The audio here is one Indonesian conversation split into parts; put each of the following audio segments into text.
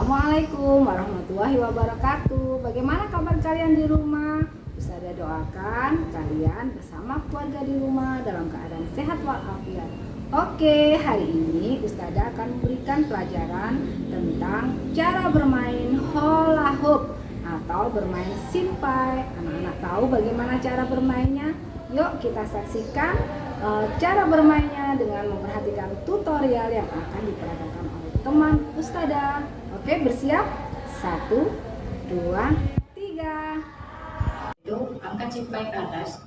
Assalamualaikum warahmatullahi wabarakatuh Bagaimana kabar kalian di rumah? Ustazah doakan kalian bersama keluarga di rumah dalam keadaan sehat walafiat Oke, hari ini Ustazah akan memberikan pelajaran tentang cara bermain hula hoop atau bermain simpai Anak-anak tahu bagaimana cara bermainnya? Yuk kita saksikan uh, cara bermainnya dengan memperhatikan tutorial yang akan diperagakan oleh teman Ustazah Oke, bersiap? Satu, dua, tiga. Itu angkat simpai ke atas,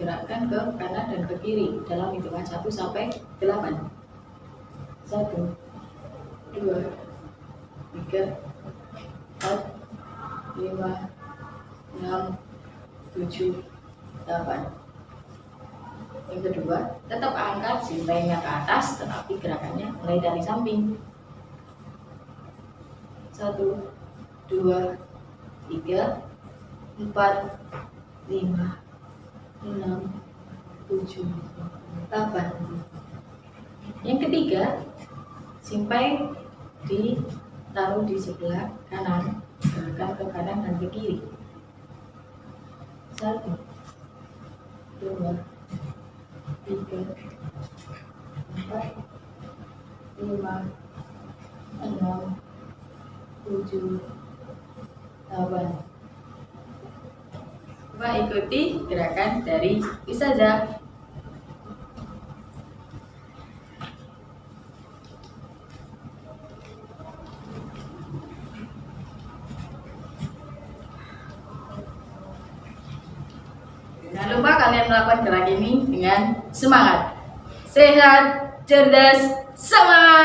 gerakkan ke kanan dan ke kiri dalam hitungan satu sampai delapan. Satu, dua, tiga, empat, lima, enam, tujuh, delapan. Yang kedua, tetap angkat simpainya ke atas, tetapi gerakannya mulai dari samping satu dua tiga empat lima enam tujuh delapan. Yang ketiga simpai ditaruh di sebelah kanan gerakan ke kanan dan ke kiri. Satu dua tiga empat lima enam tujuh. Delapan Coba ikuti gerakan dari Ustazah. Jangan lupa kalian melakukan gerak ini dengan semangat. Sehat, cerdas, semangat